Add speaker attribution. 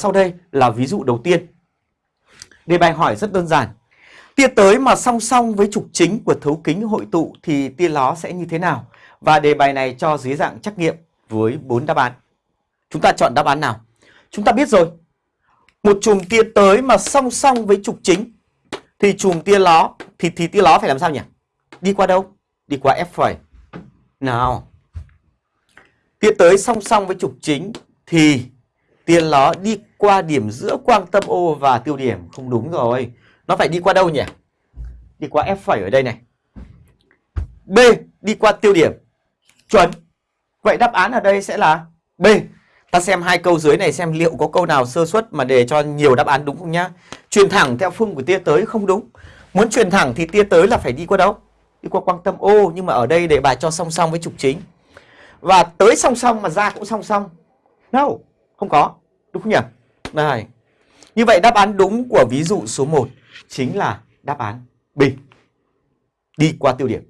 Speaker 1: Sau đây là ví dụ đầu tiên. Đề bài hỏi rất đơn giản. Tia tới mà song song với trục chính của thấu kính hội tụ thì tia ló sẽ như thế nào? Và đề bài này cho dưới dạng trắc nghiệm với 4 đáp án. Chúng ta chọn đáp án nào? Chúng ta biết rồi. Một chùm tia tới mà song song với trục chính thì chùm tia ló, thì thì tia ló phải làm sao nhỉ? Đi qua đâu? Đi qua F phẩy. Nào. Tia tới song song với trục chính thì tiền nó đi qua điểm giữa quang tâm O và tiêu điểm. Không đúng rồi. Nó phải đi qua đâu nhỉ? Đi qua F phẩy ở đây này. B đi qua tiêu điểm. Chuẩn. Vậy đáp án ở đây sẽ là B. Ta xem hai câu dưới này xem liệu có câu nào sơ suất mà để cho nhiều đáp án đúng không nhá. Truyền thẳng theo phương của tia tới không đúng. Muốn truyền thẳng thì tia tới là phải đi qua đâu? Đi qua quang tâm O nhưng mà ở đây để bài cho song song với trục chính. Và tới song song mà ra cũng song song. No, không có. Đúng không nhỉ? Này. Như vậy đáp án đúng của ví dụ số 1 chính là đáp án B. Đi qua tiêu điểm.